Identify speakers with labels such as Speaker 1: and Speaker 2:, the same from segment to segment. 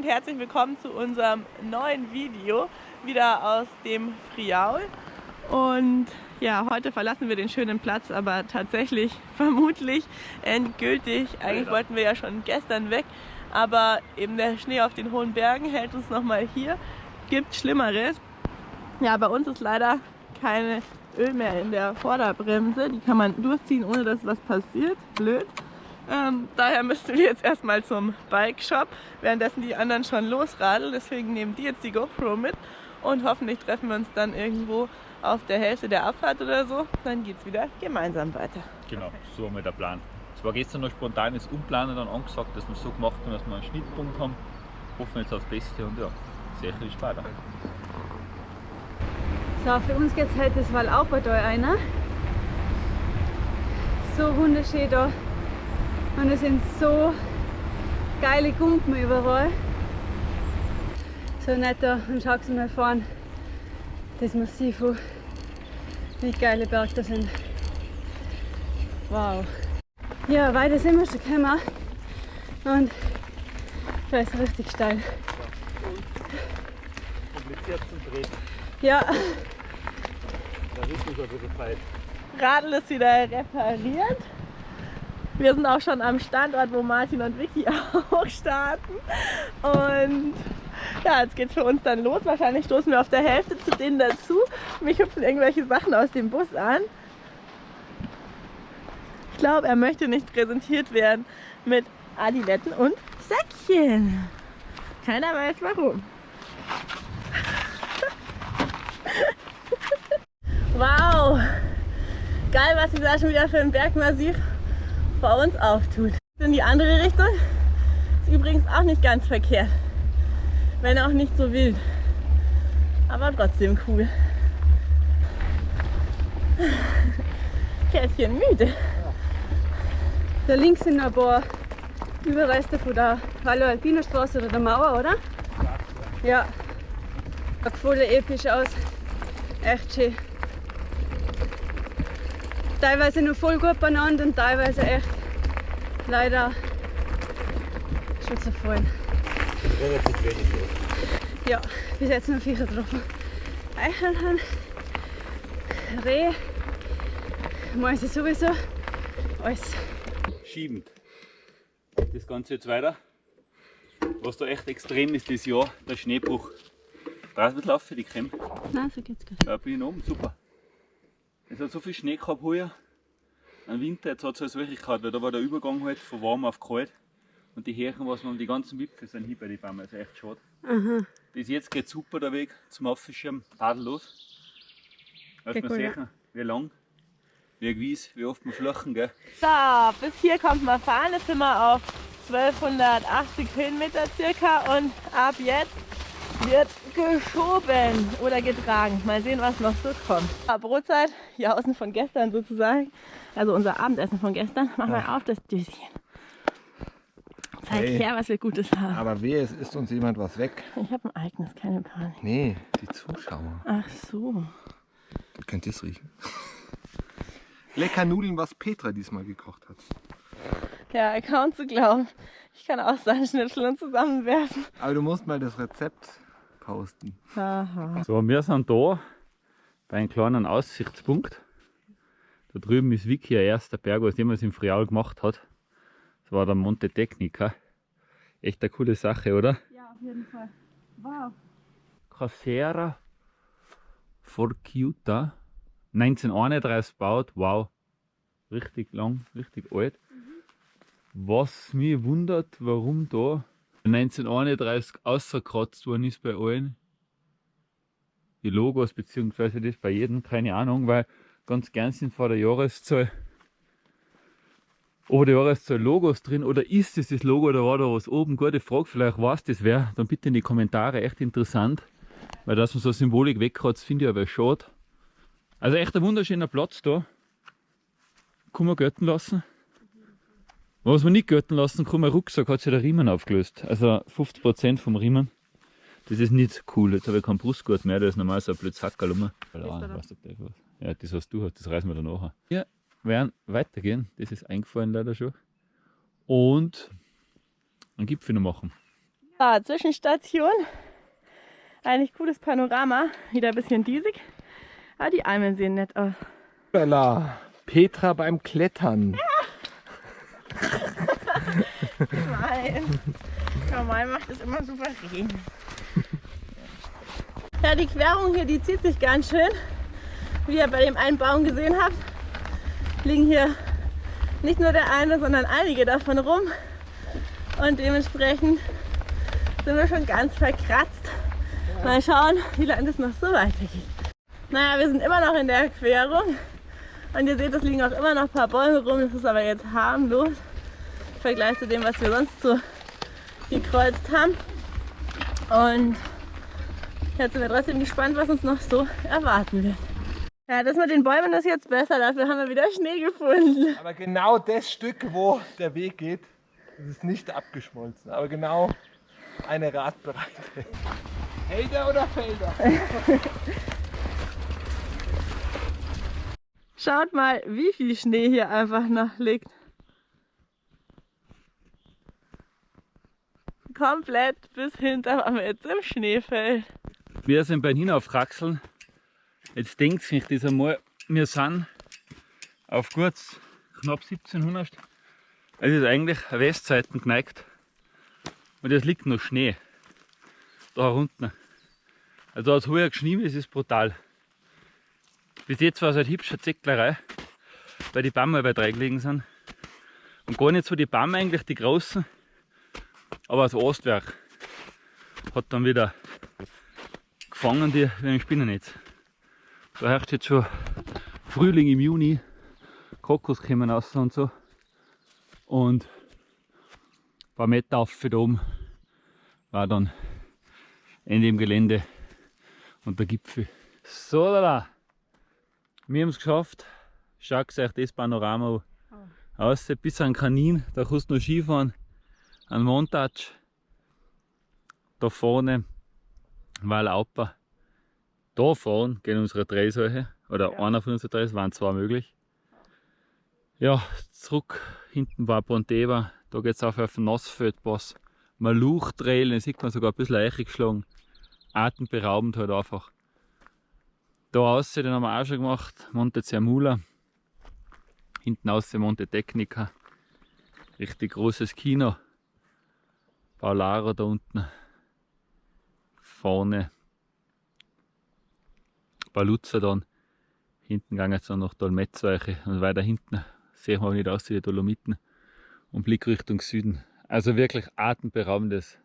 Speaker 1: und herzlich willkommen zu unserem neuen Video, wieder aus dem Friaul. Und ja, heute verlassen wir den schönen Platz, aber tatsächlich, vermutlich endgültig. Eigentlich wollten wir ja schon gestern weg, aber eben der Schnee auf den hohen Bergen hält uns nochmal hier. Gibt Schlimmeres. Ja, bei uns ist leider keine Öl mehr in der Vorderbremse. Die kann man durchziehen, ohne dass was passiert. Blöd. Ähm, daher müssten wir jetzt erstmal zum Bike Shop, währenddessen die anderen schon losradeln. Deswegen nehmen die jetzt die GoPro mit und hoffentlich treffen wir uns dann irgendwo auf der Hälfte der Abfahrt oder so. Dann geht es wieder gemeinsam weiter.
Speaker 2: Genau, so haben wir der Plan. Es war gestern noch spontanes Umplanen dann angesagt, dass wir es so gemacht haben, dass wir einen Schnittpunkt haben. Hoffen jetzt aufs Beste und ja, sehr viel Spaß.
Speaker 3: So, für uns geht es heute das Wallaubertal einer. So wunderschön da. Und es sind so geile Gumpen überall. So nett da und schau mal fahren. Das Massiv, wie geile Berge da sind. Wow. Ja, weiter sind wir schon gekommen. Und da ist richtig steil.
Speaker 2: Kompliziert zum Drehen.
Speaker 3: Ja,
Speaker 2: Da ist es ein bisschen.
Speaker 1: Radl ist wieder repariert. Wir sind auch schon am Standort, wo Martin und Vicky auch starten. Und ja, jetzt geht's für uns dann los. Wahrscheinlich stoßen wir auf der Hälfte zu denen dazu. Mich hüpfen irgendwelche Sachen aus dem Bus an. Ich glaube, er möchte nicht präsentiert werden mit Adiletten und Säckchen. Keiner weiß warum. Wow! Geil, was sich da schon wieder für ein Bergmassiv vor uns auftut. In die andere Richtung ist übrigens auch nicht ganz verkehrt. Wenn auch nicht so wild. Aber trotzdem cool. Pferdchen müde.
Speaker 3: da links sind ein paar Überreste von der Vallo Alpina Straße oder der Mauer, oder? Ja. Schaut voll episch aus. Echt schön. Teilweise noch voll gut beieinander und teilweise echt leider schon zerfallen.
Speaker 2: Relativ wenig los.
Speaker 3: Ja, bis jetzt noch Viecher getroffen. Eichelhahn, Reh, Mäuse sowieso, alles.
Speaker 2: Schiebend. Das Ganze jetzt weiter. Was da echt extrem ist dieses Jahr, der Schneebruch. Draußen wird laufen, die Creme.
Speaker 3: Nein, so geht's gar
Speaker 2: Da bin ich oben, super. Es hat so viel Schnee gehabt heuer. Im Winter, jetzt hat es alles wirklich gehabt, weil da war der Übergang halt von warm auf kalt. Und die Härchen, was man die ganzen Wipfel sind hier bei den Bäumen, also echt schade.
Speaker 3: Aha.
Speaker 2: Bis jetzt geht super der Weg zum Aufschirm, tadellos. Lass
Speaker 3: Geht
Speaker 2: mal
Speaker 3: gut,
Speaker 2: sehen, wie lang, wie gewiss, wie oft wir flachen, gell?
Speaker 1: So, bis hier kommt man fahren. Jetzt sind wir auf 1280 Höhenmeter circa und ab jetzt wird geschoben oder getragen. Mal sehen, was noch so kommt. Ja, Brotzeit, hier außen von gestern sozusagen. Also unser Abendessen von gestern. Mach mal auf das Döschen. Zeig
Speaker 4: Hey.
Speaker 1: her, was wir Gutes haben.
Speaker 4: Aber wehe, es isst uns jemand was weg.
Speaker 1: Ich habe ein eigenes, keine Panik.
Speaker 4: Nee, die Zuschauer.
Speaker 1: Ach so.
Speaker 4: Könnt ihr es riechen? Lecker Nudeln, was Petra diesmal gekocht hat.
Speaker 1: Ja, kaum zu glauben. Ich kann auch seinen Schnitzel und zusammenwerfen.
Speaker 4: Aber du musst mal das Rezept posten.
Speaker 1: Aha.
Speaker 2: So, wir sind da bei einem kleinen Aussichtspunkt. Da drüben ist Vicky, ein erster Berg, was jemals im Friaul gemacht hat. Das war der Monte Tecnica. Echt eine coole Sache, oder?
Speaker 3: Ja, auf jeden Fall. Wow.
Speaker 2: Casera Forciuta. 1931 gebaut, wow. Richtig lang, richtig alt. Was mich wundert, warum da 1931 ausgekratzt worden ist bei allen. Die Logos, beziehungsweise das bei jedem, keine Ahnung, weil ganz gern sind vor der Jahreszahl oder der Jahreszahl Logos drin oder ist es das Logo oder war da was oben? Gute Frage, vielleicht weiß das wer. Dann bitte in die Kommentare, echt interessant. Weil dass man so Symbolik wegkratzt, finde ich aber schade. Also echt ein wunderschöner Platz da. Kann man gelten lassen. Was man nicht gelten lassen kann, mein Rucksack hat sich der Riemen aufgelöst. Also 50% vom Riemen. Das ist nicht cool. Jetzt habe ich keinen Brustgurt mehr, da ist normal so ein blödes Hackerl rum. Ja, das was du hast, das reißen wir dann nachher. Wir werden weitergehen, das ist eingefallen leider schon. Und einen Gipfel noch machen.
Speaker 1: Ah, Zwischenstation. Eigentlich cooles Panorama. Wieder ein bisschen diesig. Aber die Almen sehen nett aus.
Speaker 4: Bella, Petra beim Klettern.
Speaker 1: Nein. Normal macht es immer souverän. Ja, die Querung hier, die zieht sich ganz schön. Wie ihr bei dem einen Baum gesehen habt, liegen hier nicht nur der eine, sondern einige davon rum. Und dementsprechend sind wir schon ganz verkratzt. Mal schauen, wie lange das noch so weitergeht. Naja, wir sind immer noch in der Querung. Und ihr seht, es liegen auch immer noch ein paar Bäume rum. Das ist aber jetzt harmlos im Vergleich zu dem, was wir sonst so gekreuzt haben. Und jetzt sind wir trotzdem gespannt, was uns noch so erwarten wird. Ja, das mit den Bäumen ist jetzt besser, dafür haben wir wieder Schnee gefunden.
Speaker 4: Aber genau das Stück, wo der Weg geht, das ist nicht abgeschmolzen. Aber genau eine Radbreite. Helder oder Felder?
Speaker 1: Schaut mal, wie viel Schnee hier einfach noch liegt. Komplett bis hinter am jetzt im Schneefeld.
Speaker 2: Wir sind bei Hinaufraxeln. Jetzt denkt sich das einmal, wir sind auf kurz knapp 1700. Es ist eigentlich Westseiten geneigt. Und es liegt noch Schnee. Da unten. Also da hat es heuer es ist brutal. Bis jetzt war es halt hübsche Zecklerei, weil die Bäume bei drei gelegen sind. Und gar nicht so die Bäume eigentlich, die großen, aber das Ostwerk hat dann wieder gefangen, die wie ein Spinnennetz. Da herrscht jetzt schon Frühling im Juni, Kokos kommen raus und so. Und ein paar Meter auf da oben war dann Ende im Gelände und der Gipfel. So, da, da. Wir haben es geschafft. Schaut euch das Panorama aus. Bis an Kanin, da kannst du noch Skifahren. Ein Montage. Da vorne war Lauper. Da vorne gehen unsere drei solche. Oder
Speaker 1: Ja.
Speaker 2: einer von unseren drei, es waren zwei möglich. Ja, zurück hinten war Ponteva. Da geht es auf auf den Nassfeldpass. Maluch-Trail, den sieht man sogar ein bisschen eichig geschlagen. Atemberaubend halt einfach. Da außen, den haben wir auch schon gemacht, Monte Zermula. Hinten außen Monte Tecnica. Richtig großes Kino. Paularo da unten. Vorne. Paluzza dann. Hinten ging es dann noch Dolmetzweiche und weiter hinten sehen wir nicht aus wie die Dolomiten und Blick Richtung Süden. Also wirklich atemberaubendes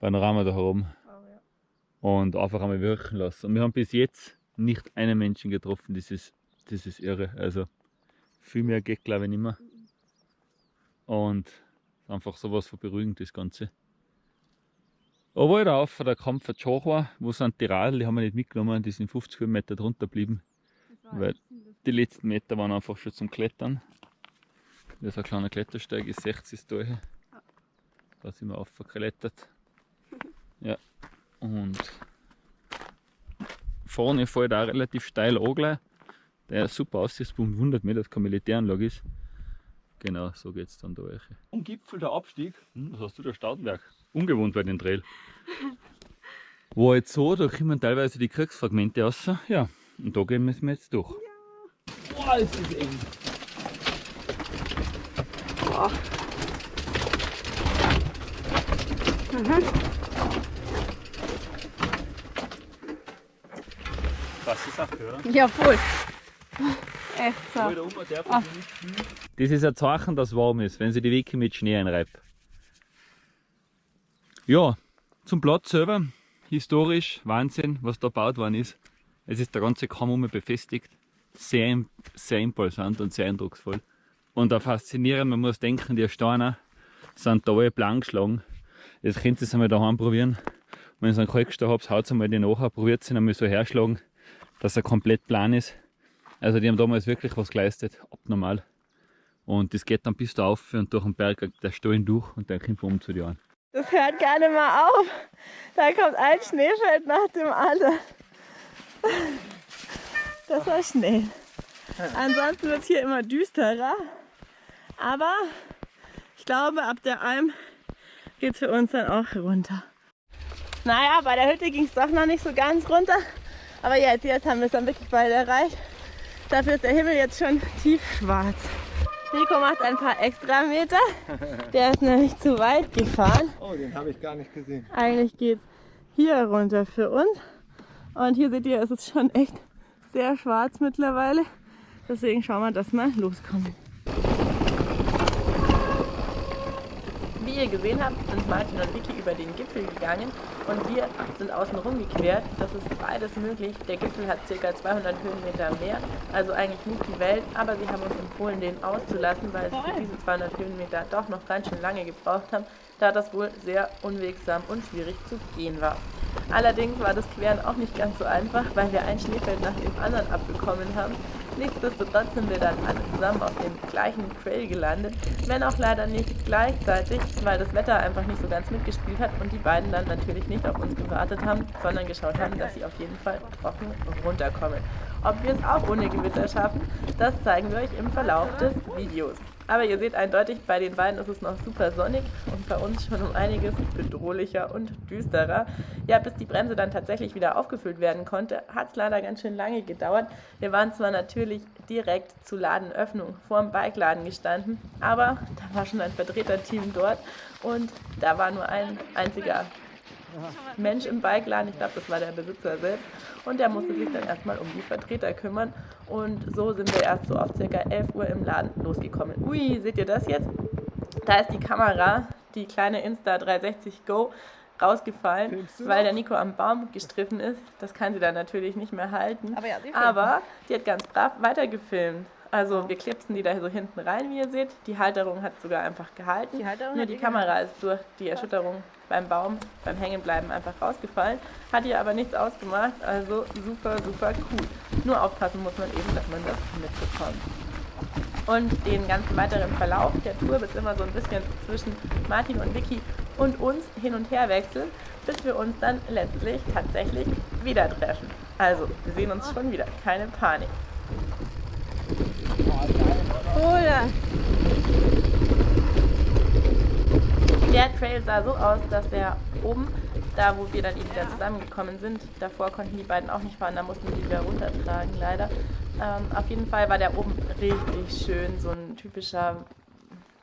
Speaker 2: Panorama da oben und einfach einmal wirken lassen. Und wir haben bis jetzt nicht einen Menschen getroffen, das ist, das ist irre. Also viel mehr geht glaube ich nicht mehr. Und einfach sowas von beruhigend das Ganze. Aber da auf der Kampf von Chochwa, wo sind die Radl, die haben wir nicht mitgenommen, die sind 50 Kilometer drunter geblieben. Weil die letzten Meter waren einfach schon zum Klettern. Das ist ein kleiner Klettersteig, ist 60 da. Da sind wir aufgeklettert. Ja. Und vorne fällt auch relativ steil an gleich. Der super Aussichtspunkt, wundert mich, dass keine Militäranlage ist. Genau, so geht es dann da. euch. Am Gipfel der Abstieg, hm, was hast du da Staudenberg? Ungewohnt bei den Trail. War jetzt so, da kommen teilweise die Kriegsfragmente raus. Ja, und da gehen wir jetzt durch. Boah, ist das eng. Das ist Sache, oder?
Speaker 3: Ja, voll. Echt so.
Speaker 2: Ah. Das ist ein Zeichen, dass es warm ist, wenn sie die Wicke mit Schnee einreibt. Ja, zum Platz selber, historisch Wahnsinn, was da gebaut worden ist. Es ist der ganze Kamm um befestigt. Sehr, sehr imposant und sehr eindrucksvoll. Und auch faszinierend, man muss denken, die Steine sind da alle blank geschlagen. Jetzt könnt ihr es einmal daheim probieren. Wenn ihr einen Kalkstein habt, haut einmal die nachher, probiert ihn einmal so herschlagen, dass er komplett plan ist. Also die haben damals wirklich was geleistet, abnormal. Und das geht dann bis da auf und durch den Berg der Stollen durch und dann kommt um zu dir an.
Speaker 1: Das hört gar nicht mehr auf. Da kommt ein Schneefeld nach dem anderen. Das war schnell. Ansonsten wird es hier immer düsterer. Aber ich glaube, ab der Alm geht es für uns dann auch runter. Naja, bei der Hütte ging es doch noch nicht so ganz runter. Aber jetzt, jetzt haben wir es dann wirklich bald erreicht. Dafür ist der Himmel jetzt schon tiefschwarz. Nico macht ein paar extra Meter. Der ist nämlich zu weit gefahren.
Speaker 4: Oh, den habe ich gar nicht gesehen.
Speaker 1: Eigentlich geht es hier runter für uns. Und hier seht ihr, es ist schon echt sehr schwarz mittlerweile. Deswegen schauen wir, dass wir loskommen. Wie ihr gesehen habt, sind Martin und Vicky über den Gipfel gegangen und wir sind außen rum gequert. Das ist beides möglich. Der Gipfel hat ca. 200 Höhenmeter mehr, also eigentlich nicht die Welt, aber sie haben uns empfohlen, den auszulassen, weil sie für diese 200 Höhenmeter doch noch ganz schön lange gebraucht haben, da das wohl sehr unwegsam und schwierig zu gehen war. Allerdings war das Queren auch nicht ganz so einfach, weil wir ein Schneefeld nach dem anderen abbekommen haben. Nichtsdestotrotz sind wir dann alle zusammen auf dem gleichen Trail gelandet, wenn auch leider nicht gleichzeitig, weil das Wetter einfach nicht so ganz mitgespielt hat und die beiden dann natürlich nicht auf uns gewartet haben, sondern geschaut haben, dass sie auf jeden Fall trocken runterkommen. Ob wir es auch ohne Gewitter schaffen, das zeigen wir euch im Verlauf des Videos. Aber ihr seht eindeutig, bei den beiden ist es noch super sonnig und bei uns schon um einiges bedrohlicher und düsterer. Ja, bis die Bremse dann tatsächlich wieder aufgefüllt werden konnte, hat es leider ganz schön lange gedauert. Wir waren zwar natürlich direkt zu Ladenöffnung vor dem Bikeladen gestanden, aber da war schon ein Vertreterteam dort und da war nur ein einziger Mensch im Bikeladen, ich glaube, das war der Besitzer selbst, und der musste sich dann erstmal um die Vertreter kümmern. Und so sind wir erst so auf ca. 11 Uhr im Laden losgekommen. Ui, seht ihr das jetzt? Da ist die Kamera, die kleine Insta 360 Go, rausgefallen, weil der Nico am Baum gestriffen ist. Das kann sie dann natürlich nicht mehr halten. Aber, ja, Aber die hat ganz brav weitergefilmt. Also wir klipsen die da so hinten rein, wie ihr seht. Die Halterung hat sogar einfach gehalten. Die Halterung Nur die Kamera ist durch die Erschütterung beim Baum, beim Hängenbleiben einfach rausgefallen. Hat ihr aber nichts ausgemacht, also super, super cool. Nur aufpassen muss man eben, dass man das mitbekommt. Und den ganzen weiteren Verlauf der Tour wird immer so ein bisschen zwischen Martin und Vicky und uns hin und her wechseln, bis wir uns dann letztlich tatsächlich wieder treffen. Also, wir sehen uns schon wieder, keine Panik.
Speaker 3: Oder?
Speaker 1: Der Trail sah so aus, dass er oben, da wo wir dann eben wieder zusammengekommen sind, davor konnten die beiden auch nicht fahren, da mussten die wieder runtertragen, leider. Ähm, auf jeden Fall war der oben richtig schön, so ein typischer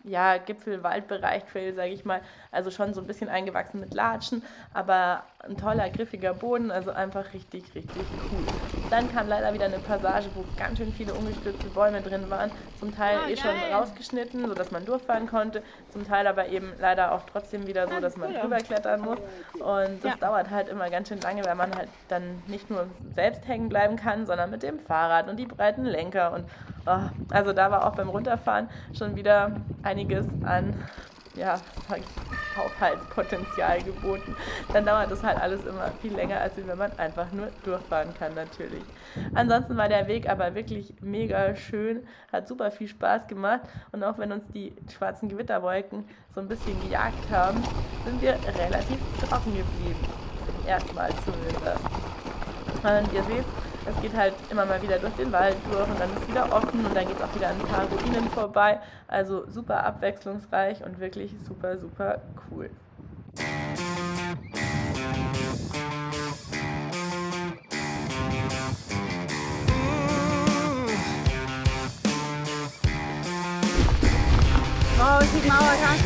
Speaker 1: ja, Gipfel-Waldbereich Trail, sage ich mal. Also schon so ein bisschen eingewachsen mit Latschen, aber ein toller, griffiger Boden, also einfach richtig, richtig cool. Dann kam leider wieder eine Passage, wo ganz schön viele umgestürzte Bäume drin waren. Zum Teil oh, eh schon rausgeschnitten, sodass man durchfahren konnte. Zum Teil aber eben leider auch trotzdem wieder so, dass man drüber klettern muss. Und das ja. dauert halt immer ganz schön lange, weil man halt dann nicht nur selbst hängen bleiben kann, sondern mit dem Fahrrad und die breiten Lenker. Und oh, also da war auch beim Runterfahren schon wieder einiges an ja, sag ich, Aufhaltspotenzial geboten, dann dauert das halt alles immer viel länger, als wenn man einfach nur durchfahren kann natürlich. Ansonsten war der Weg aber wirklich mega schön, hat super viel Spaß gemacht und auch wenn uns die schwarzen Gewitterwolken so ein bisschen gejagt haben, sind wir relativ trocken geblieben. Erstmal zumindest. Und ihr seht, es geht halt immer mal wieder durch den Wald durch und dann ist wieder offen und dann geht es auch wieder an ein paar Ruinen vorbei. Also super abwechslungsreich und wirklich super, super cool.
Speaker 3: Oh, ich Mauer,
Speaker 2: Mickey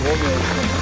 Speaker 2: Also ein Drogen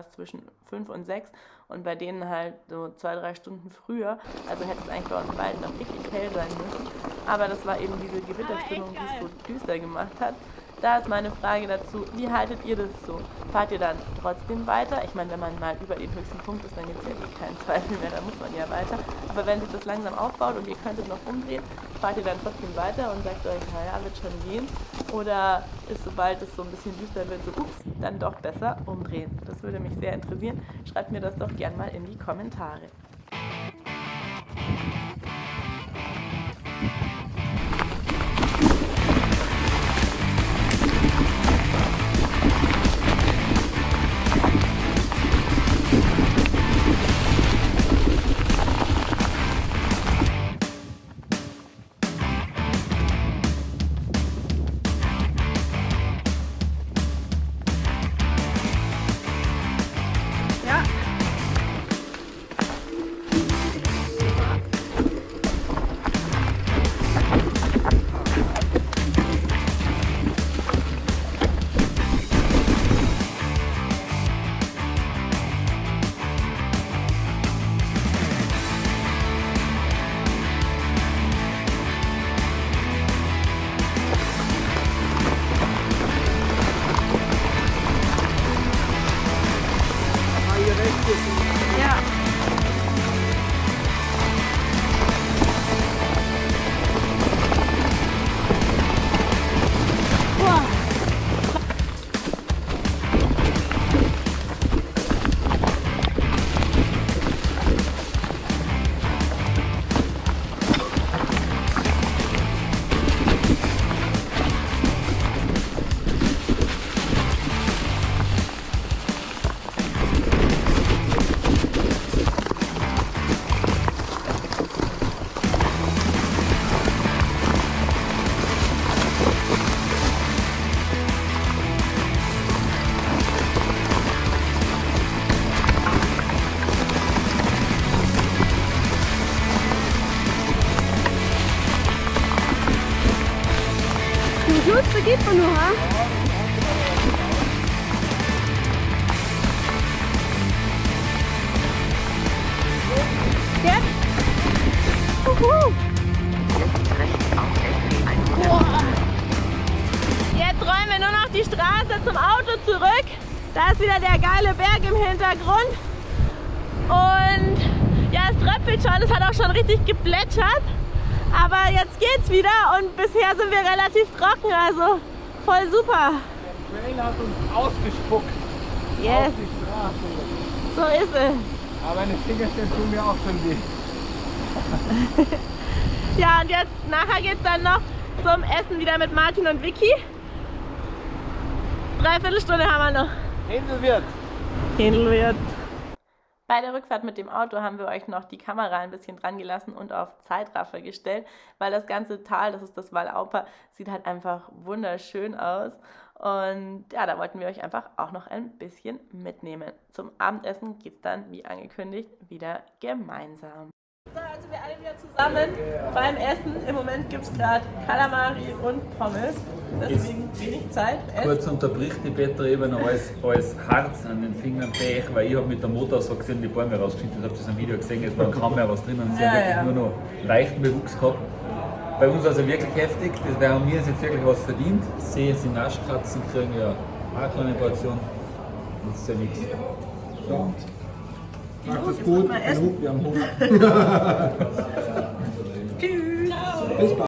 Speaker 1: irgendwas zwischen 5 und 6 und bei denen halt so zwei, drei Stunden früher. Also hätte es eigentlich bei uns beiden noch richtig hell sein müssen. Aber das war eben diese Gewitterstimmung, die es so düster gemacht hat. Da ist meine Frage dazu, wie haltet ihr das so? Fahrt ihr dann trotzdem weiter? Ich meine, wenn man mal über den höchsten Punkt ist, dann gibt es ja eh keinen Zweifel mehr, da muss man ja weiter. Aber wenn sich das langsam aufbaut und ihr könntet noch umdrehen, fahrt ihr dann trotzdem weiter und sagt euch, naja, wird schon gehen? Oder ist sobald es so ein bisschen düster wird, so, ups, dann doch besser umdrehen? Das würde mich sehr interessieren. Schreibt mir das doch gern mal in die Kommentare.
Speaker 3: Ja. Boah.
Speaker 1: Tröpfelt schon, es hat auch schon richtig geplätschert. Aber jetzt geht's wieder und bisher sind wir relativ trocken, also voll super.
Speaker 4: Der Trail hat uns ausgespuckt
Speaker 1: Yes,
Speaker 4: auf die Straße.
Speaker 1: so ist es.
Speaker 4: Aber meine Fingerchen tun mir auch schon weh.
Speaker 1: Ja, und jetzt nachher geht's dann noch zum Essen wieder mit Martin und Vicky. Dreiviertel Stunde haben wir noch.
Speaker 4: Händel wird.
Speaker 1: Bei der Rückfahrt mit dem Auto haben wir euch noch die Kamera ein bisschen dran gelassen und auf Zeitraffer gestellt, weil das ganze Tal, das ist das Wallauper, sieht halt einfach wunderschön aus. Und ja, da wollten wir euch einfach auch noch ein bisschen mitnehmen. Zum Abendessen geht es dann, wie angekündigt, wieder gemeinsam. So, also wir alle wieder zusammen beim Essen. Im Moment gibt es gerade Kalamari und Pommes. Deswegen wenig Zeit.
Speaker 2: Kurz unterbricht die Petra eben als, als Harz an den Fingern Pech, weil ich habe mit der Motor so gesehen die Bäume rausgeschnitten. Ich habe das im Video gesehen, es war kaum mehr was drin und sie
Speaker 1: Ja,
Speaker 2: haben wirklich
Speaker 1: ja.
Speaker 2: nur noch leichten Bewuchs gehabt. Bei uns also wirklich heftig, das wäre haben wir jetzt wirklich was verdient. Sehe sie Naschkatzen kriegen ja auch eine kleine Portion. Das ist ja nichts.
Speaker 4: So. Macht es gut. wir haben Hunger.
Speaker 1: Tschüss.
Speaker 4: Bis bald.